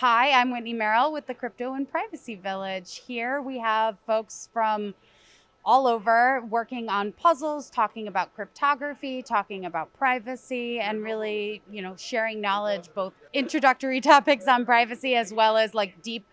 Hi, I'm Whitney Merrill with the Crypto and Privacy Village. Here we have folks from all over working on puzzles, talking about cryptography, talking about privacy, and really, you know, sharing knowledge, both introductory topics on privacy as well as like deep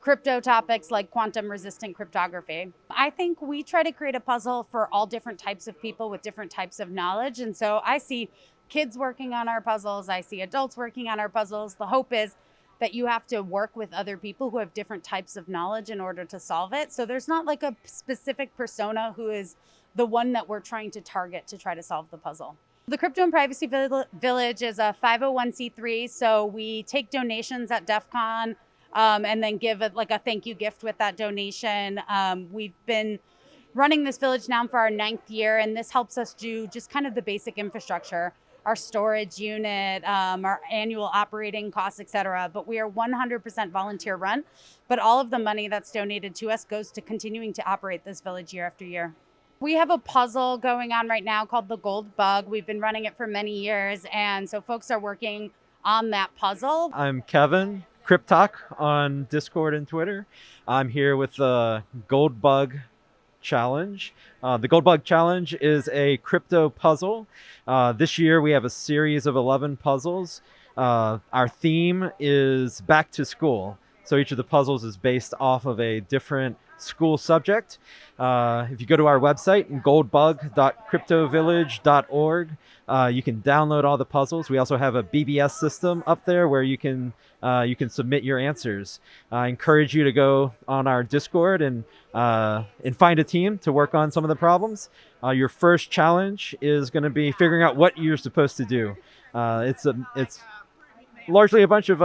crypto topics like quantum resistant cryptography. I think we try to create a puzzle for all different types of people with different types of knowledge. And so I see kids working on our puzzles, I see adults working on our puzzles. The hope is that you have to work with other people who have different types of knowledge in order to solve it. So there's not like a specific persona who is the one that we're trying to target to try to solve the puzzle. The Crypto and Privacy Village is a 501c3, so we take donations at DEF CON um, and then give it like a thank you gift with that donation. Um, we've been running this village now for our ninth year, and this helps us do just kind of the basic infrastructure our storage unit, um, our annual operating costs, et cetera. But we are 100% volunteer run. But all of the money that's donated to us goes to continuing to operate this village year after year. We have a puzzle going on right now called the Gold Bug. We've been running it for many years. And so folks are working on that puzzle. I'm Kevin, Cryptalk on Discord and Twitter. I'm here with the Gold Bug challenge. Uh, the Gold Bug Challenge is a crypto puzzle. Uh, this year we have a series of 11 puzzles. Uh, our theme is back to school. So each of the puzzles is based off of a different school subject. Uh, if you go to our website, goldbug.cryptovillage.org, uh, you can download all the puzzles. We also have a BBS system up there where you can uh, you can submit your answers. I encourage you to go on our Discord and uh, and find a team to work on some of the problems. Uh, your first challenge is going to be figuring out what you're supposed to do. Uh, it's a it's largely a bunch of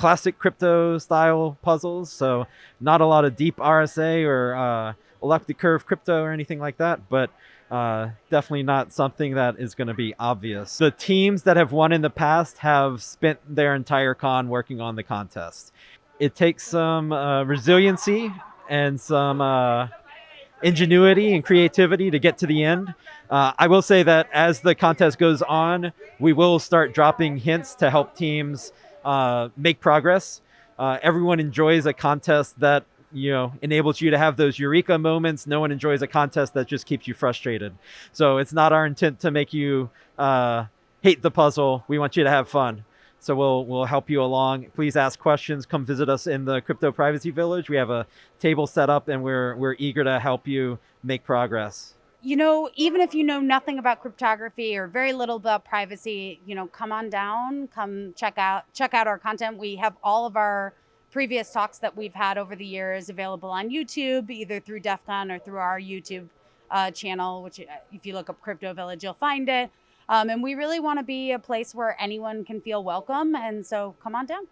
classic crypto style puzzles. So not a lot of deep RSA or uh, elliptic curve crypto or anything like that, but uh, definitely not something that is going to be obvious. The teams that have won in the past have spent their entire con working on the contest. It takes some uh, resiliency and some uh, ingenuity and creativity to get to the end. Uh, I will say that as the contest goes on, we will start dropping hints to help teams uh, make progress. Uh, everyone enjoys a contest that you know enables you to have those eureka moments. No one enjoys a contest that just keeps you frustrated. So it's not our intent to make you uh, hate the puzzle. We want you to have fun. So we'll we'll help you along. Please ask questions. Come visit us in the Crypto Privacy Village. We have a table set up, and we're we're eager to help you make progress you know, even if you know nothing about cryptography or very little about privacy, you know, come on down, come check out check out our content. We have all of our previous talks that we've had over the years available on YouTube, either through DEF CON or through our YouTube uh, channel, which uh, if you look up Crypto Village, you'll find it. Um, and we really want to be a place where anyone can feel welcome. And so come on down.